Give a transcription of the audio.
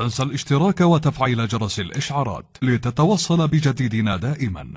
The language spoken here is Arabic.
تنسى الاشتراك وتفعيل جرس الإشعارات لتتوصل بجديدنا دائما.